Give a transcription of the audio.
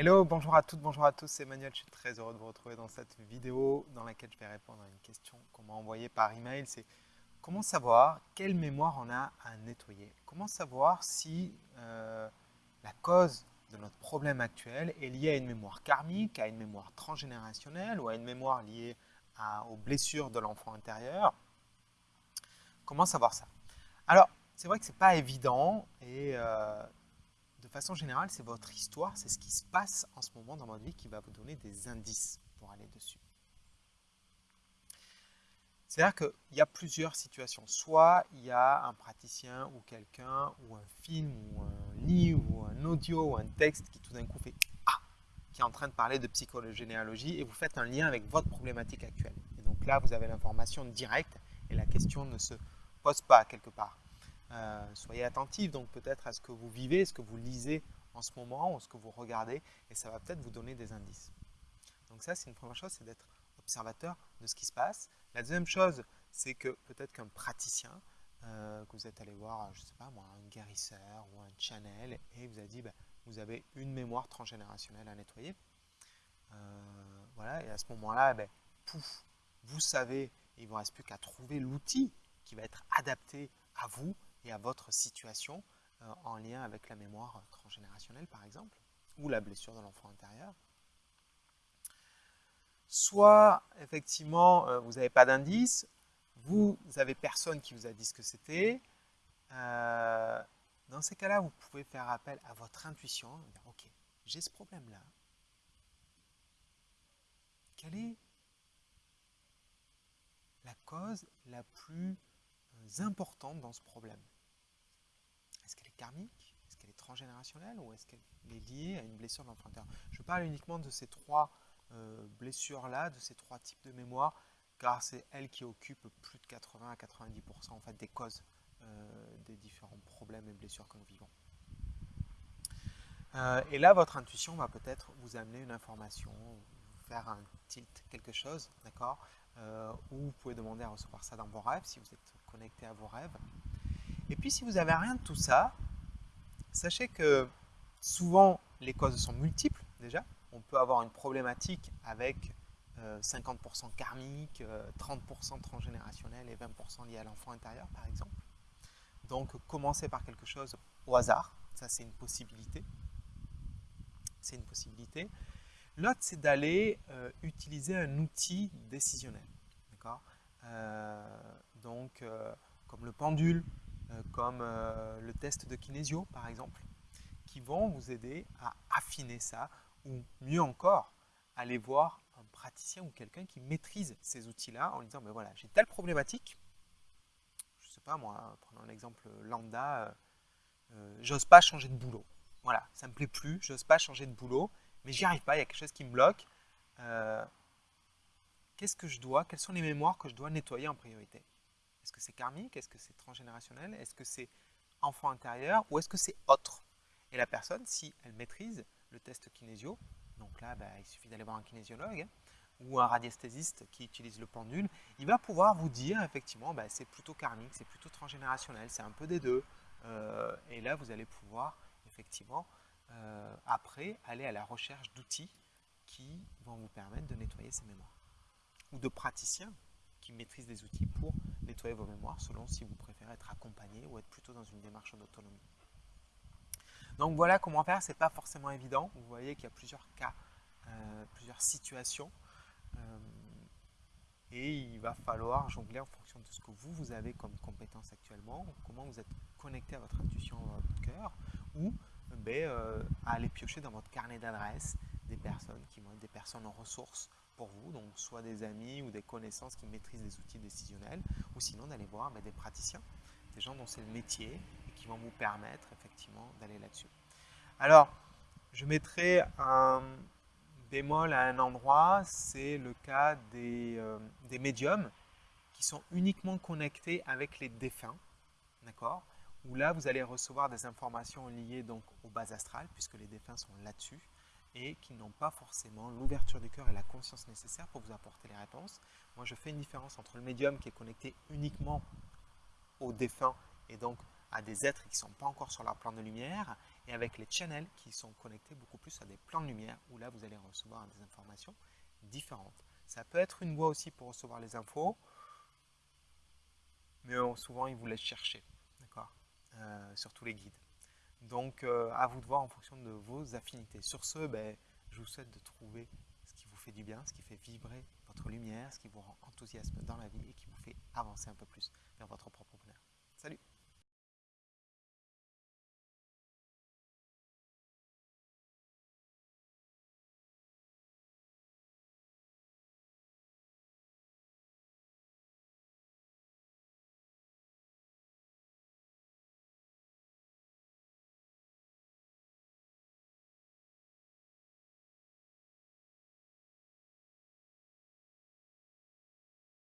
Hello, bonjour à toutes, bonjour à tous, c'est Emmanuel, je suis très heureux de vous retrouver dans cette vidéo dans laquelle je vais répondre à une question qu'on m'a envoyée par email, c'est comment savoir quelle mémoire on a à nettoyer? Comment savoir si euh, la cause de notre problème actuel est liée à une mémoire karmique, à une mémoire transgénérationnelle ou à une mémoire liée aux blessures de l'enfant intérieur? Comment savoir ça? Alors, c'est vrai que ce n'est pas évident et euh, de façon générale, c'est votre histoire, c'est ce qui se passe en ce moment dans votre vie qui va vous donner des indices pour aller dessus. C'est-à-dire qu'il y a plusieurs situations. Soit il y a un praticien ou quelqu'un, ou un film, ou un livre, ou un audio, ou un texte qui tout d'un coup fait « Ah !» qui est en train de parler de psychologie généalogie et vous faites un lien avec votre problématique actuelle. Et donc là, vous avez l'information directe et la question ne se pose pas quelque part. Euh, soyez attentif donc peut-être à ce que vous vivez, ce que vous lisez en ce moment ou ce que vous regardez et ça va peut-être vous donner des indices. Donc ça, c'est une première chose, c'est d'être observateur de ce qui se passe. La deuxième chose, c'est que peut-être qu'un praticien, euh, que vous êtes allé voir, je ne sais pas moi, un guérisseur ou un channel et vous a dit, bah, vous avez une mémoire transgénérationnelle à nettoyer. Euh, voilà, et à ce moment-là, ben, pouf, vous savez, il ne vous reste plus qu'à trouver l'outil qui va être adapté à vous à votre situation euh, en lien avec la mémoire transgénérationnelle par exemple, ou la blessure de l'enfant intérieur. Soit effectivement euh, vous n'avez pas d'indice, vous avez personne qui vous a dit ce que c'était. Euh, dans ces cas-là, vous pouvez faire appel à votre intuition, dire ok, j'ai ce problème-là. Quelle est la cause la plus importantes dans ce problème? Est-ce qu'elle est karmique? Est-ce qu'elle est transgénérationnelle? Ou est-ce qu'elle est liée à une blessure de l'enfant Je parle uniquement de ces trois euh, blessures-là, de ces trois types de mémoire, car c'est elles qui occupent plus de 80 à 90% en fait, des causes euh, des différents problèmes et blessures que nous vivons. Euh, et là, votre intuition va peut-être vous amener une information, faire un tilt, quelque chose, d'accord? Ou vous pouvez demander à recevoir ça dans vos rêves si vous êtes connecté à vos rêves. Et puis si vous n'avez rien de tout ça, sachez que souvent les causes sont multiples déjà. On peut avoir une problématique avec 50% euh, karmique, 30% euh, transgénérationnel et 20% lié à l'enfant intérieur par exemple. Donc commencer par quelque chose au hasard, ça c'est une possibilité. C'est une possibilité. L'autre c'est d'aller euh, utiliser un outil décisionnel. D'accord? Donc euh, comme le pendule, euh, comme euh, le test de kinésio par exemple, qui vont vous aider à affiner ça ou mieux encore, aller voir un praticien ou quelqu'un qui maîtrise ces outils-là en lui disant, ben voilà, j'ai telle problématique, je ne sais pas moi, prenons un exemple lambda, j'ose pas changer de boulot. Voilà, ça ne me plaît plus, j'ose pas changer de boulot, mais j'y arrive pas, il y a quelque chose qui me bloque. Qu'est-ce que je dois, quelles sont les mémoires que je dois nettoyer en priorité? Est-ce que c'est karmique? Est-ce que c'est transgénérationnel? Est-ce que c'est enfant intérieur? Ou est-ce que c'est autre? Et la personne, si elle maîtrise le test kinésio, donc là, bah, il suffit d'aller voir un kinésiologue hein, ou un radiesthésiste qui utilise le pendule, il va pouvoir vous dire effectivement, bah, c'est plutôt karmique, c'est plutôt transgénérationnel, c'est un peu des deux. Euh, et là, vous allez pouvoir effectivement, euh, après, aller à la recherche d'outils qui vont vous permettre de nettoyer ces mémoires. Ou de praticiens qui maîtrisent des outils pour nettoyer vos mémoires selon si vous préférez être accompagné ou être plutôt dans une démarche d'autonomie. Donc voilà comment faire, ce n'est pas forcément évident. Vous voyez qu'il y a plusieurs cas, euh, plusieurs situations. Euh, et il va falloir jongler en fonction de ce que vous, vous avez comme compétence actuellement, comment vous êtes connecté à votre intuition, à votre cœur, ou ben, euh, à aller piocher dans votre carnet d'adresses des personnes qui vont être des personnes en ressources vous, donc soit des amis ou des connaissances qui maîtrisent des outils décisionnels, ou sinon d'aller voir ben, des praticiens, des gens dont c'est le métier et qui vont vous permettre effectivement d'aller là-dessus. Alors, je mettrai un bémol à un endroit, c'est le cas des, euh, des médiums qui sont uniquement connectés avec les défunts, d'accord? Où là, vous allez recevoir des informations liées donc aux bases astrales, puisque les défunts sont là-dessus et qui n'ont pas forcément l'ouverture du cœur et la conscience nécessaire pour vous apporter les réponses. Moi, je fais une différence entre le médium qui est connecté uniquement aux défunts et donc à des êtres qui ne sont pas encore sur leur plan de lumière et avec les channels qui sont connectés beaucoup plus à des plans de lumière où là, vous allez recevoir des informations différentes. Ça peut être une voie aussi pour recevoir les infos, mais souvent, ils vous laissent chercher, d'accord euh, Surtout les guides. Donc, euh, à vous de voir en fonction de vos affinités. Sur ce, ben, je vous souhaite de trouver ce qui vous fait du bien, ce qui fait vibrer votre lumière, ce qui vous rend enthousiaste dans la vie et qui vous fait avancer un peu plus vers votre propre